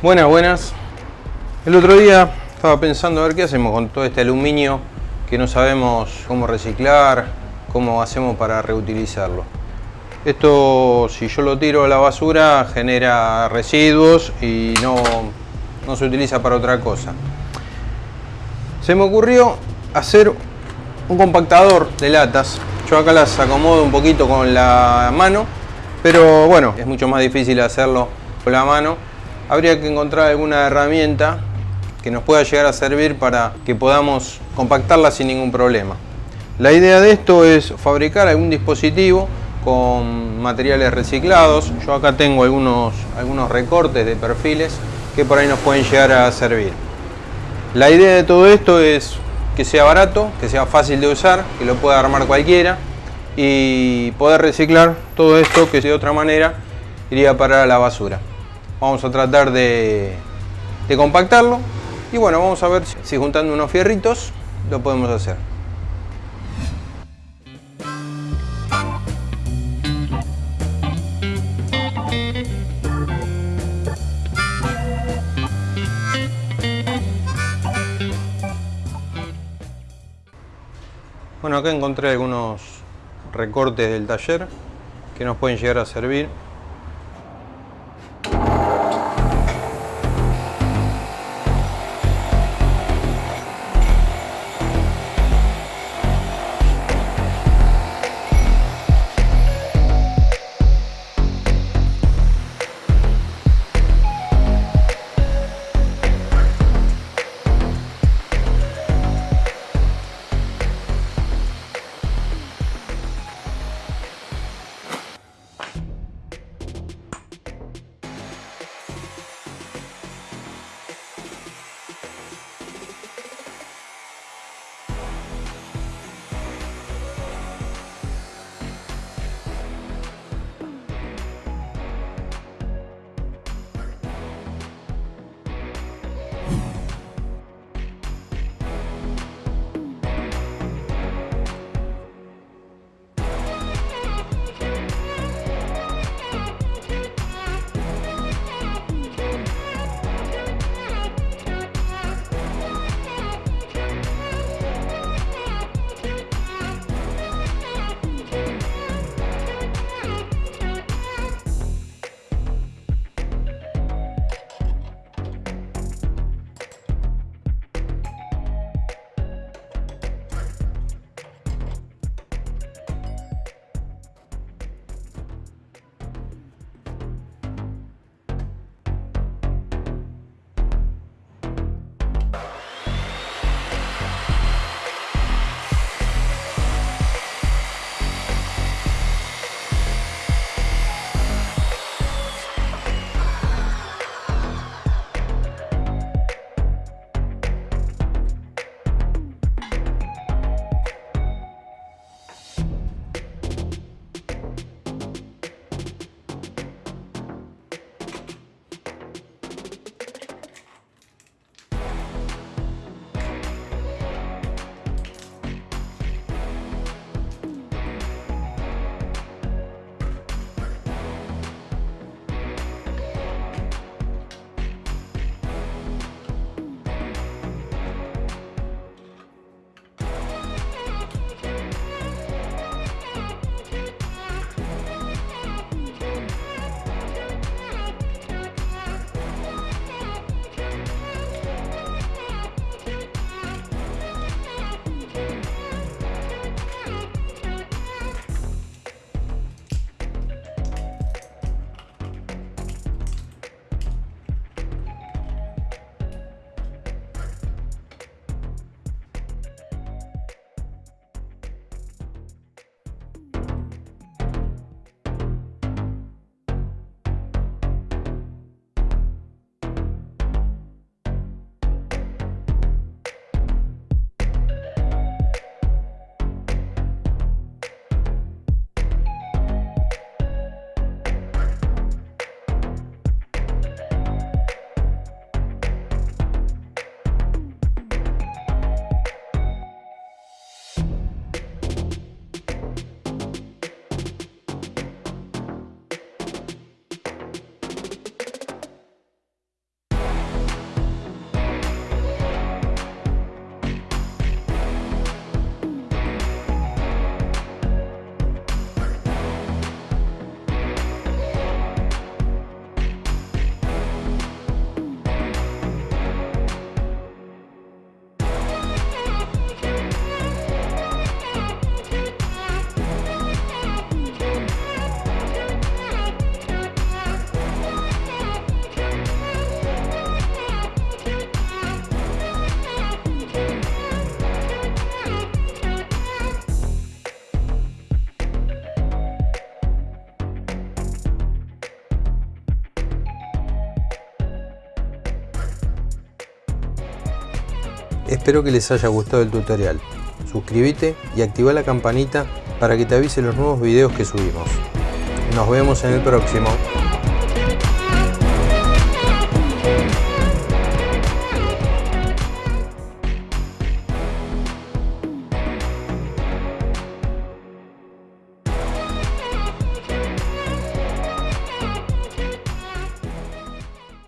Buenas, buenas. El otro día estaba pensando a ver qué hacemos con todo este aluminio que no sabemos cómo reciclar, cómo hacemos para reutilizarlo. Esto, si yo lo tiro a la basura, genera residuos y no, no se utiliza para otra cosa. Se me ocurrió hacer un compactador de latas. Yo acá las acomodo un poquito con la mano, pero bueno, es mucho más difícil hacerlo con la mano habría que encontrar alguna herramienta que nos pueda llegar a servir para que podamos compactarla sin ningún problema. La idea de esto es fabricar algún dispositivo con materiales reciclados. Yo acá tengo algunos, algunos recortes de perfiles que por ahí nos pueden llegar a servir. La idea de todo esto es que sea barato, que sea fácil de usar, que lo pueda armar cualquiera y poder reciclar todo esto que de otra manera iría para la basura. Vamos a tratar de, compactarlo y bueno, vamos a ver si juntando unos fierritos lo podemos hacer. Bueno, acá encontré algunos recortes del taller que nos pueden llegar a servir Yeah. Espero que les haya gustado el tutorial. Suscríbete y activa la campanita para que te avise los nuevos videos que subimos. Nos vemos en el próximo.